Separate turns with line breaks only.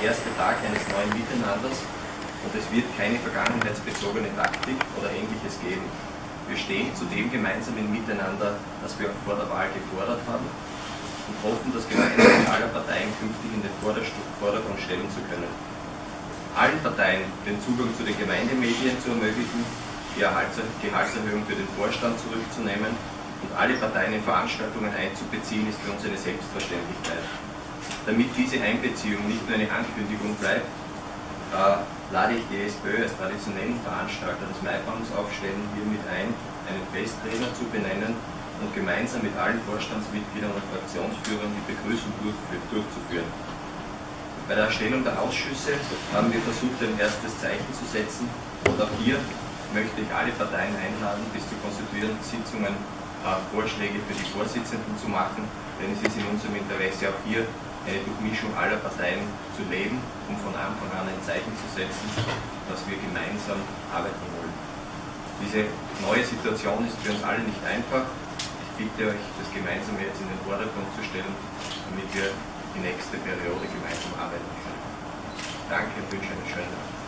der erste Tag eines neuen Miteinanders und es wird keine vergangenheitsbezogene Taktik oder ähnliches geben. Wir stehen zu dem gemeinsamen Miteinander, das wir auch vor der Wahl gefordert haben und hoffen, das Gemeinsame aller Parteien künftig in den Vordergrund stellen zu können. Allen Parteien den Zugang zu den Gemeindemedien zu ermöglichen, die Gehaltserhöhung für den Vorstand zurückzunehmen und alle Parteien in Veranstaltungen einzubeziehen, ist für uns eine Selbstverständlichkeit. Damit diese Einbeziehung nicht nur eine Ankündigung bleibt, äh, lade ich die SPÖ als traditionellen Veranstalter des Maibaums aufstellen, hiermit ein, einen Festtrainer zu benennen und gemeinsam mit allen Vorstandsmitgliedern und Fraktionsführern die Begrüßung durchzuführen. Bei der Erstellung der Ausschüsse haben wir versucht, ein erstes Zeichen zu setzen und auch hier möchte ich alle Parteien einladen, bis zu konstituierenden Sitzungen äh, Vorschläge für die Vorsitzenden zu machen, denn es ist in unserem Interesse auch hier eine Durchmischung aller Parteien zu leben, um von Anfang an ein Zeichen zu setzen, dass wir gemeinsam arbeiten wollen. Diese neue Situation ist für uns alle nicht einfach, ich bitte euch, das Gemeinsame jetzt in den Vordergrund zu stellen, damit wir die nächste Periode gemeinsam arbeiten können. Danke und wünsche einen schönen Abend.